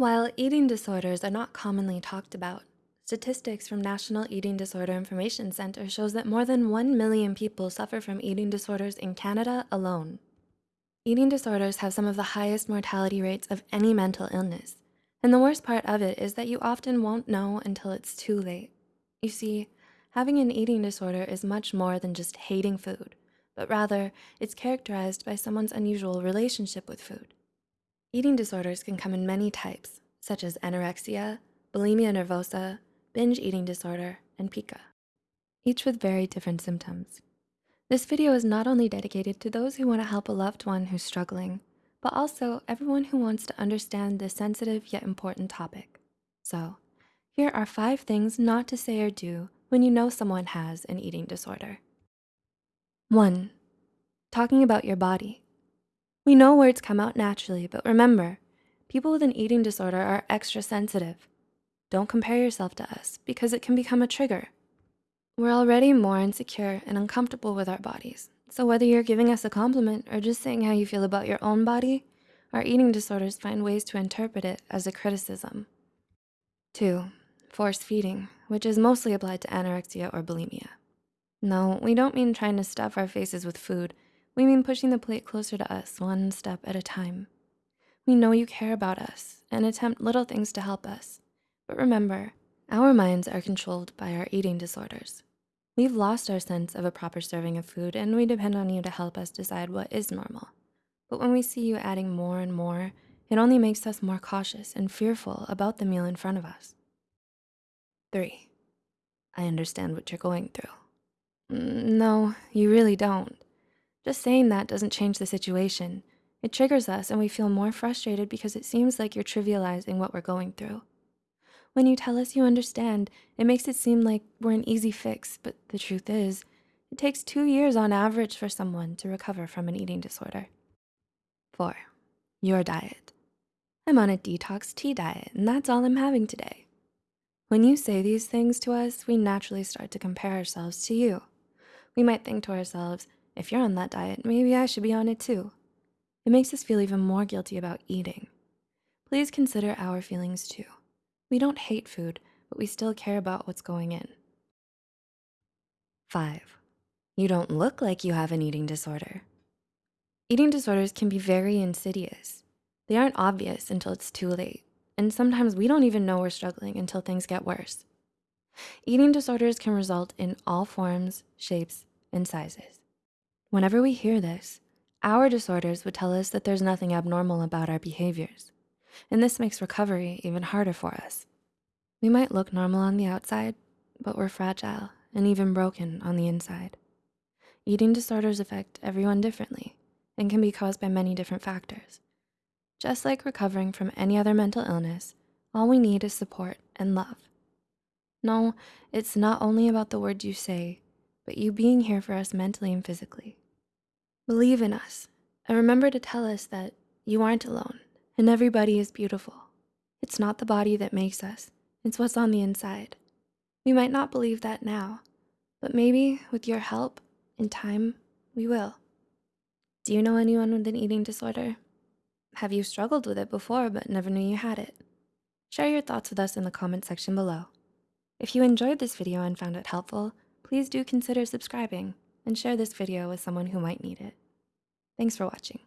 While eating disorders are not commonly talked about, statistics from National Eating Disorder Information Center shows that more than 1 million people suffer from eating disorders in Canada alone. Eating disorders have some of the highest mortality rates of any mental illness. And the worst part of it is that you often won't know until it's too late. You see, having an eating disorder is much more than just hating food, but rather it's characterized by someone's unusual relationship with food. Eating disorders can come in many types, such as anorexia, bulimia nervosa, binge eating disorder, and pica, each with very different symptoms. This video is not only dedicated to those who wanna help a loved one who's struggling, but also everyone who wants to understand this sensitive yet important topic. So here are five things not to say or do when you know someone has an eating disorder. One, talking about your body. We know words come out naturally, but remember, people with an eating disorder are extra sensitive. Don't compare yourself to us because it can become a trigger. We're already more insecure and uncomfortable with our bodies. So whether you're giving us a compliment or just saying how you feel about your own body, our eating disorders find ways to interpret it as a criticism. Two, force feeding, which is mostly applied to anorexia or bulimia. No, we don't mean trying to stuff our faces with food. We mean pushing the plate closer to us one step at a time. We know you care about us and attempt little things to help us. But remember, our minds are controlled by our eating disorders. We've lost our sense of a proper serving of food and we depend on you to help us decide what is normal. But when we see you adding more and more, it only makes us more cautious and fearful about the meal in front of us. Three, I understand what you're going through. "Mm, No, you really don't. Just saying that doesn't change the situation. It triggers us and we feel more frustrated because it seems like you're trivializing what we're going through. When you tell us you understand, it makes it seem like we're an easy fix, but the truth is, it takes two years on average for someone to recover from an eating disorder. Four, your diet. I'm on a detox tea diet and that's all I'm having today. When you say these things to us, we naturally start to compare ourselves to you. We might think to ourselves, if you're on that diet, maybe I should be on it too. It makes us feel even more guilty about eating. Please consider our feelings too. We don't hate food, but we still care about what's going in. Five, you don't look like you have an eating disorder. Eating disorders can be very insidious. They aren't obvious until it's too late. And sometimes we don't even know we're struggling until things get worse. Eating disorders can result in all forms, shapes, and sizes. Whenever we hear this, our disorders would tell us that there's nothing abnormal about our behaviors and this makes recovery even harder for us. We might look normal on the outside, but we're fragile and even broken on the inside. Eating disorders affect everyone differently and can be caused by many different factors. Just like recovering from any other mental illness, all we need is support and love. No, it's not only about the words you say, but you being here for us mentally and physically. Believe in us and remember to tell us that you aren't alone and everybody is beautiful. It's not the body that makes us, it's what's on the inside. We might not believe that now, but maybe with your help in time, we will. Do you know anyone with an eating disorder? Have you struggled with it before but never knew you had it? Share your thoughts with us in the comment section below. If you enjoyed this video and found it helpful, please do consider subscribing and share this video with someone who might need it. Thanks for watching.